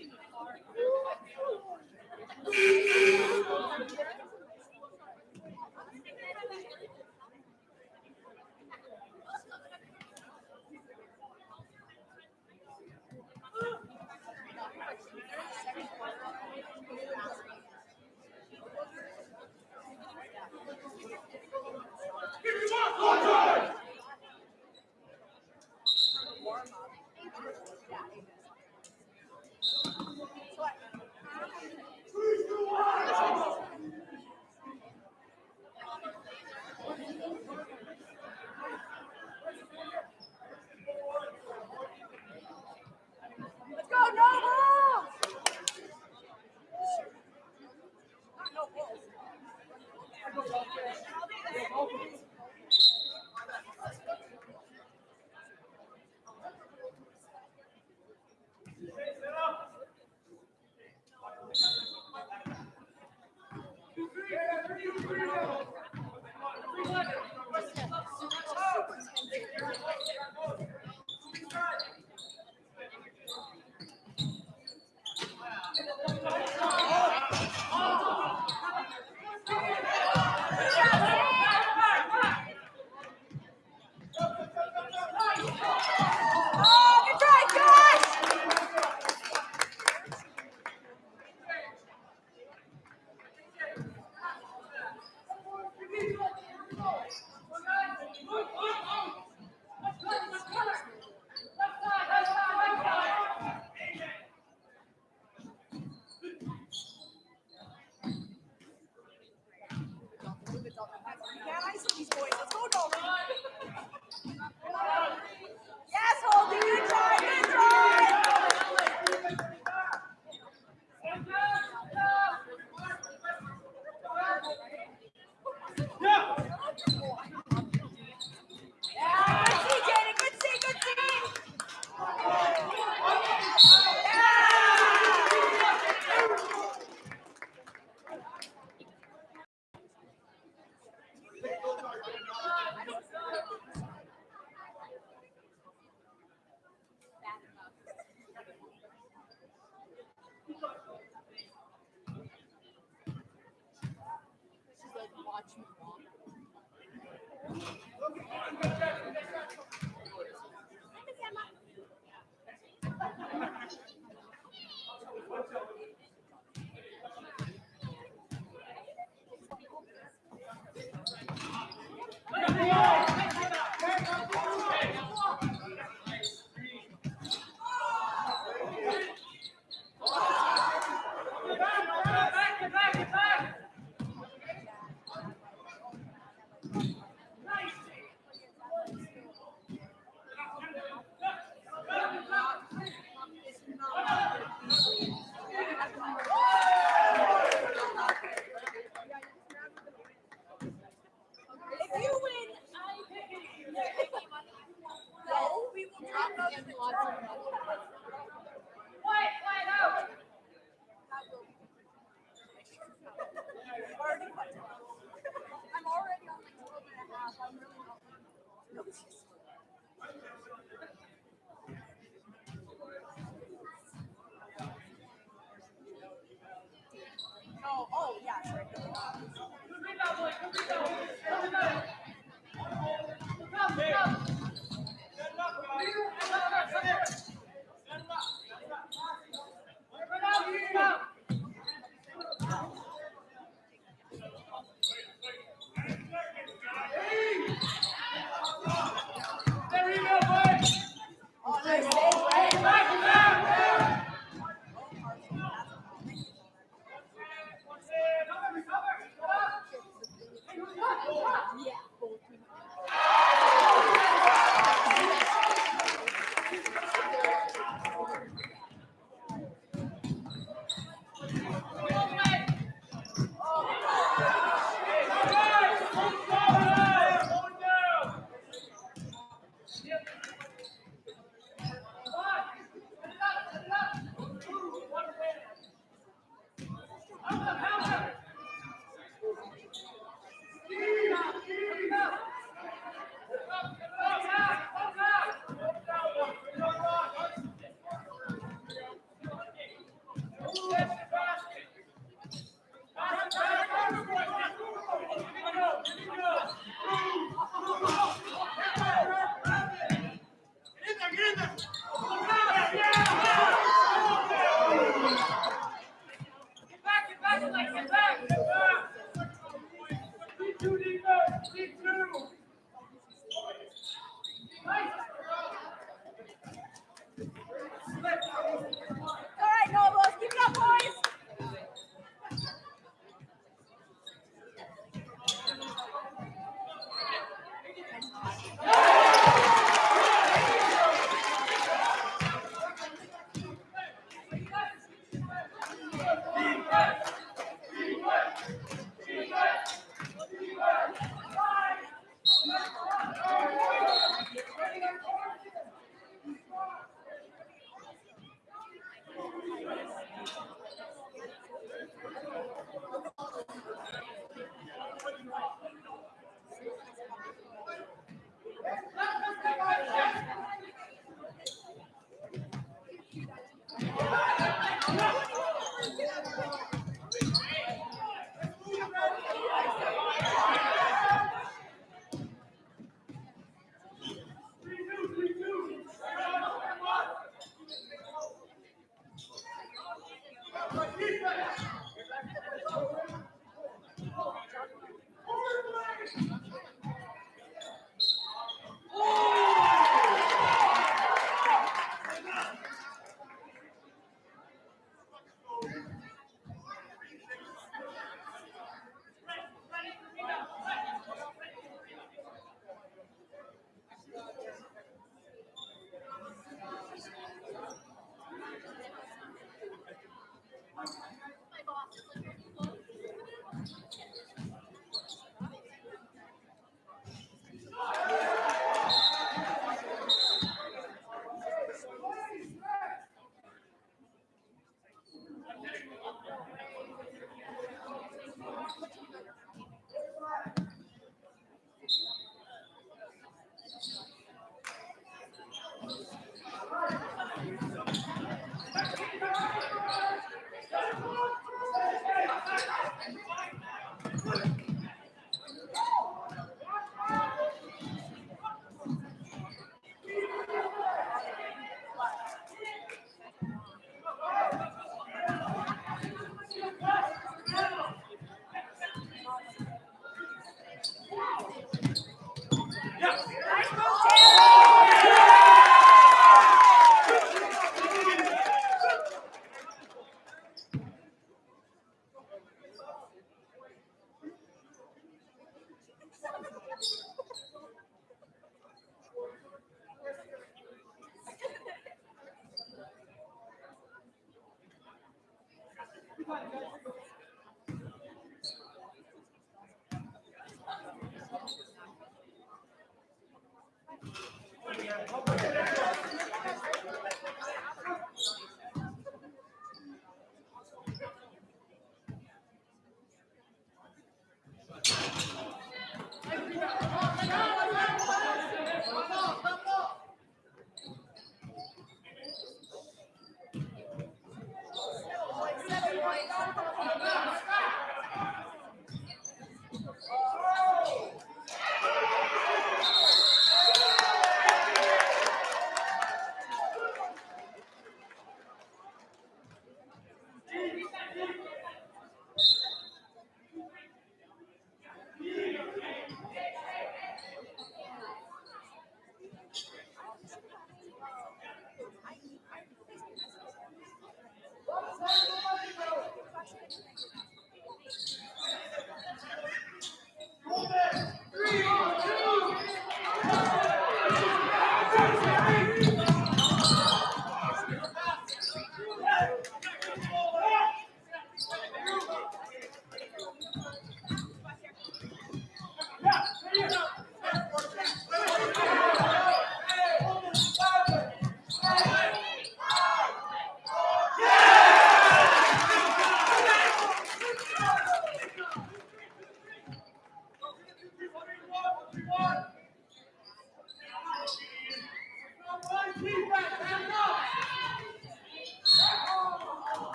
Thank you.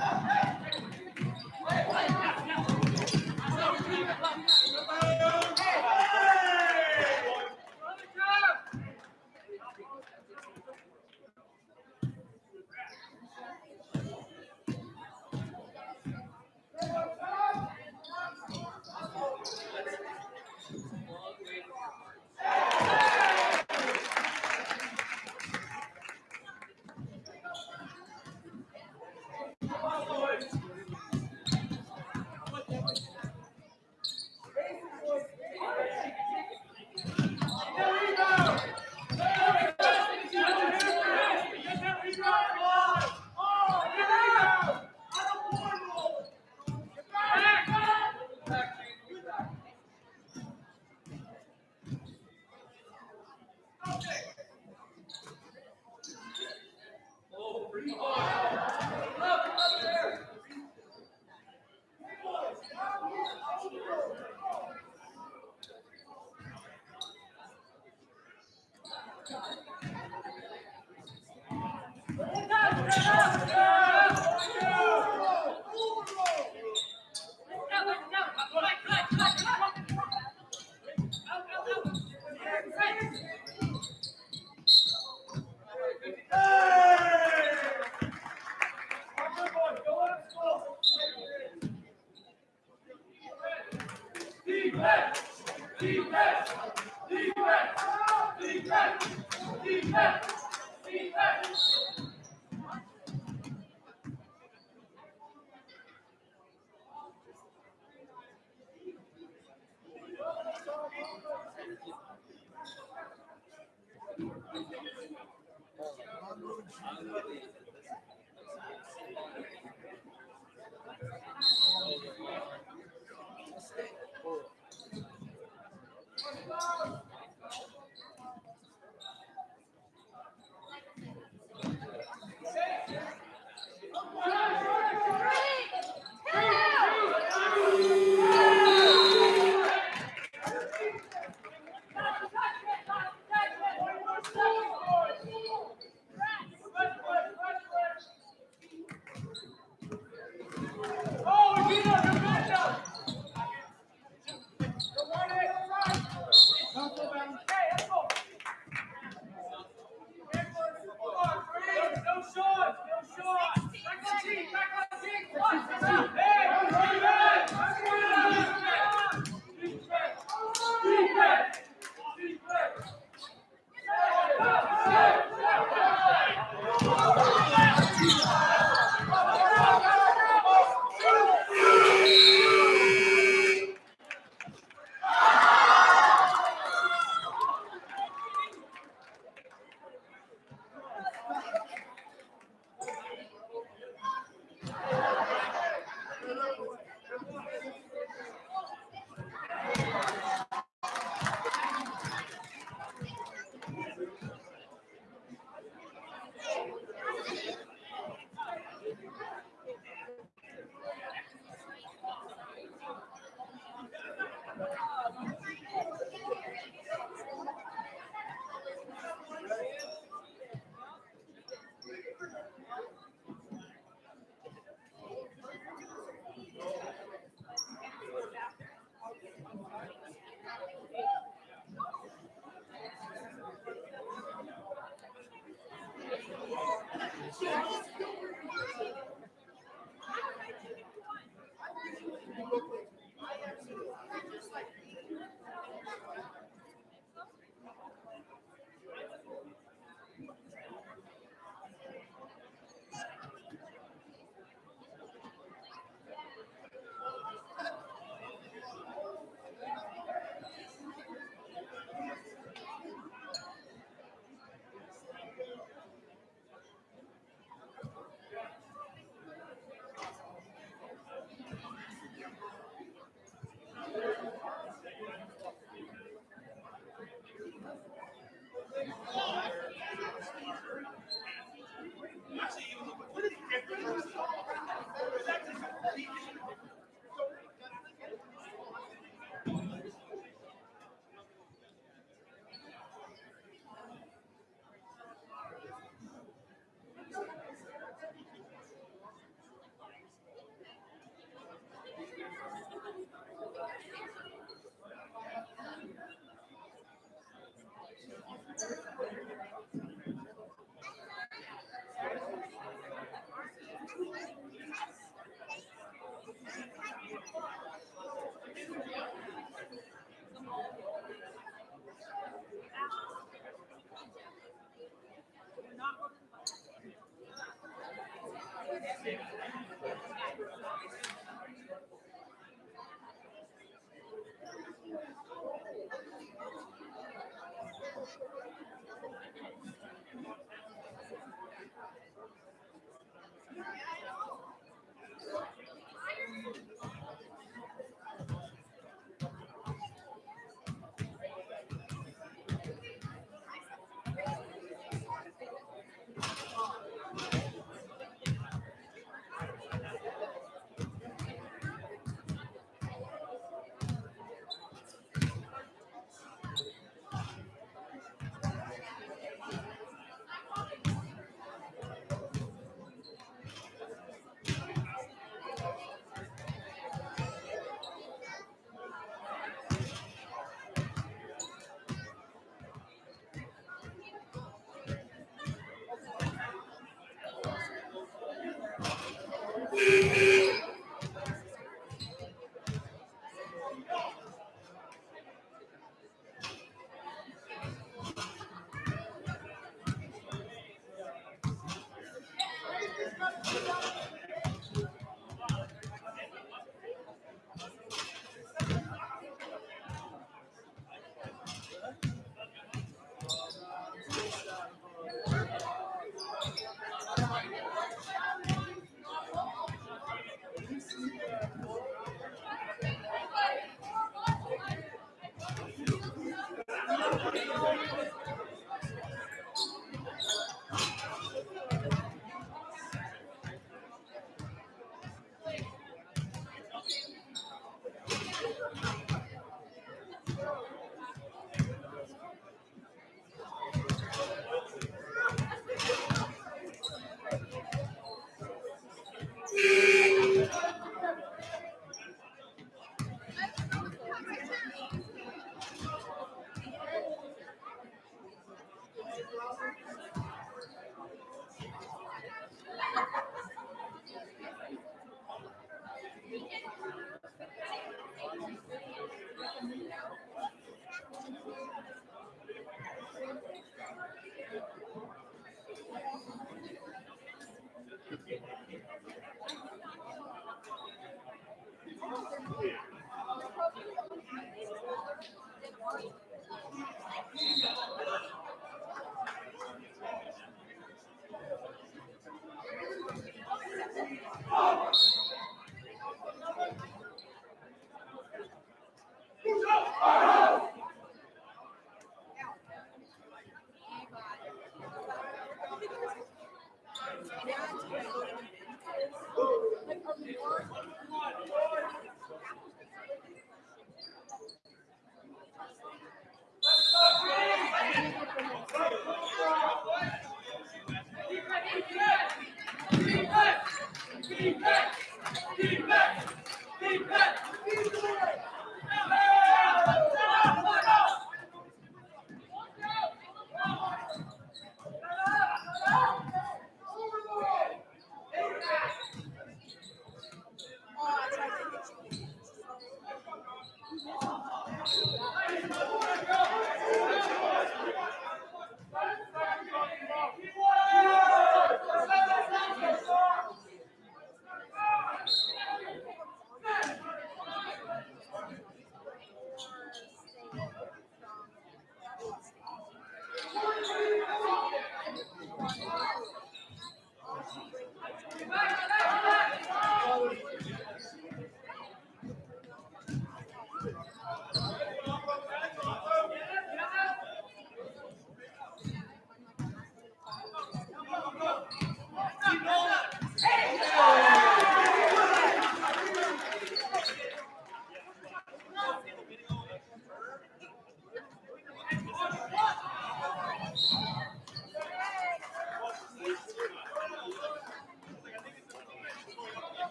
Right.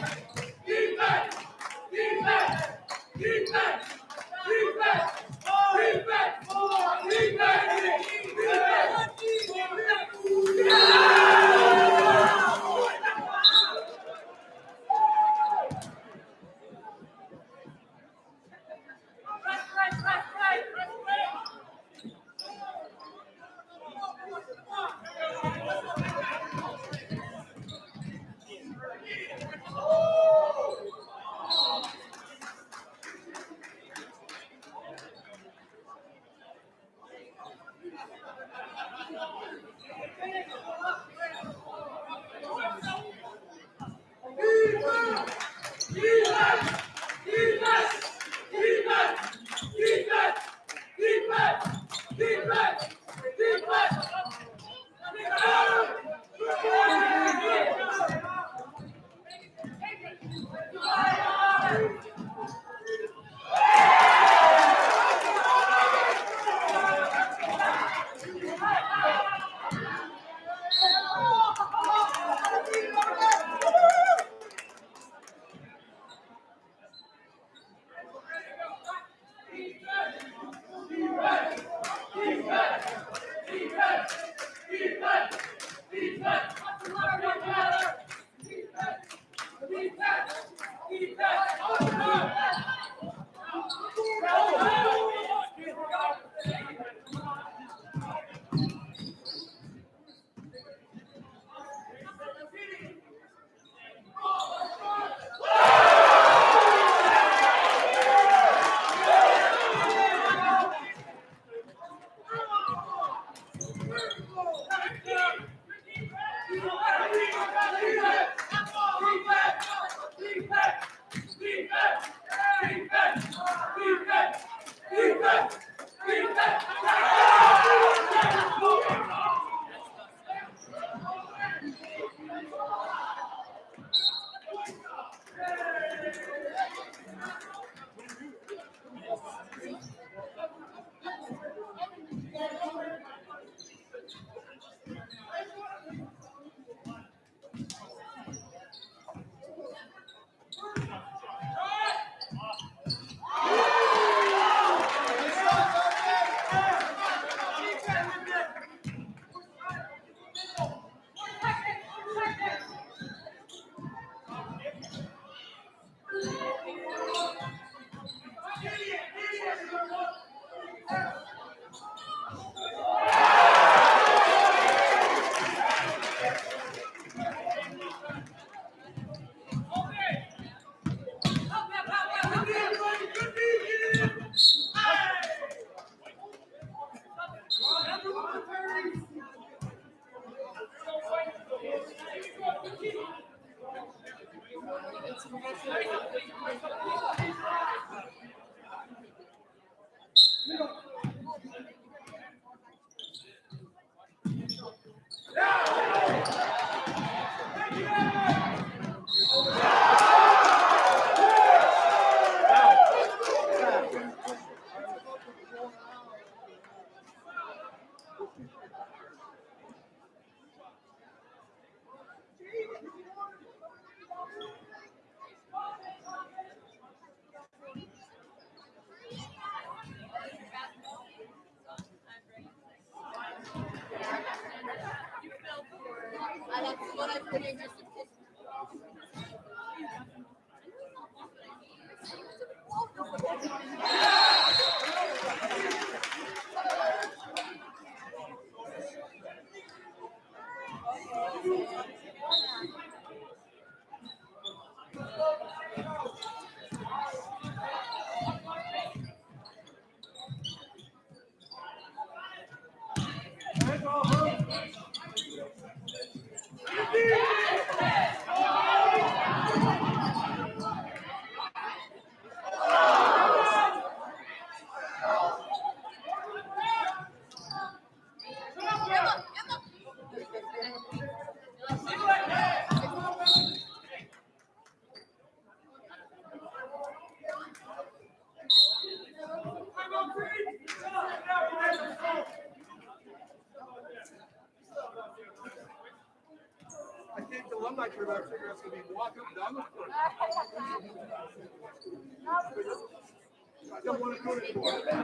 Bye. That's what better figure out gonna be walk up and down the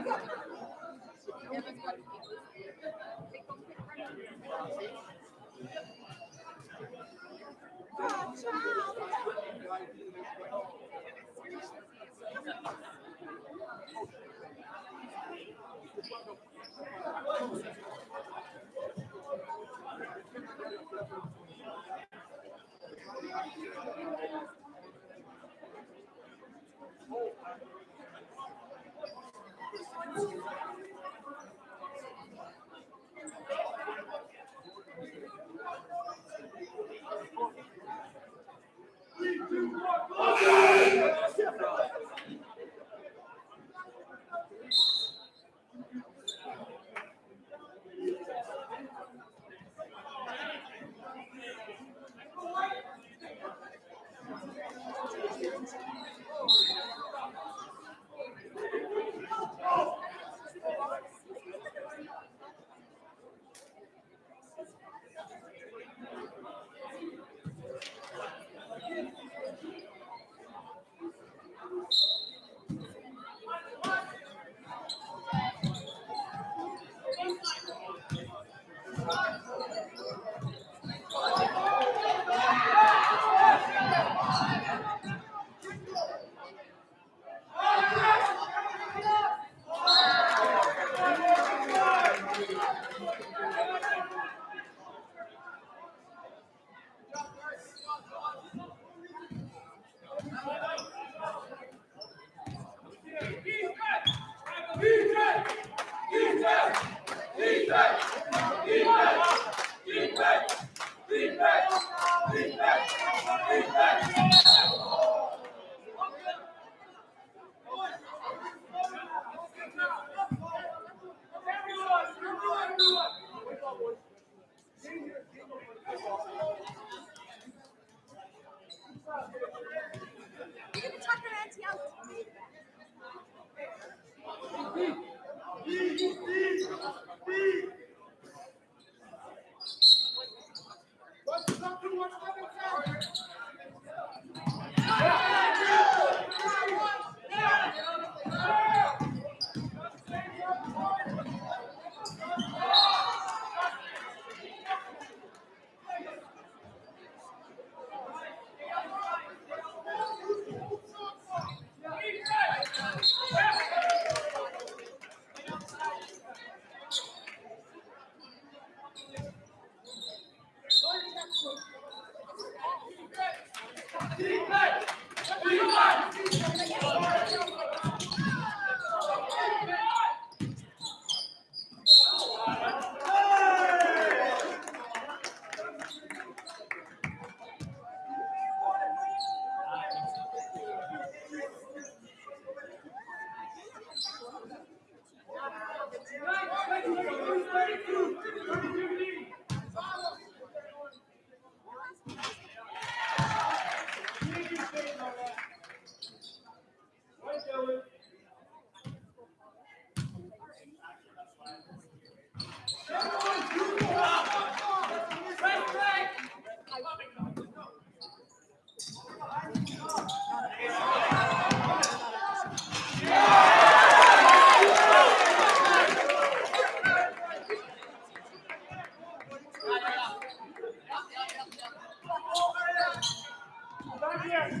Yes.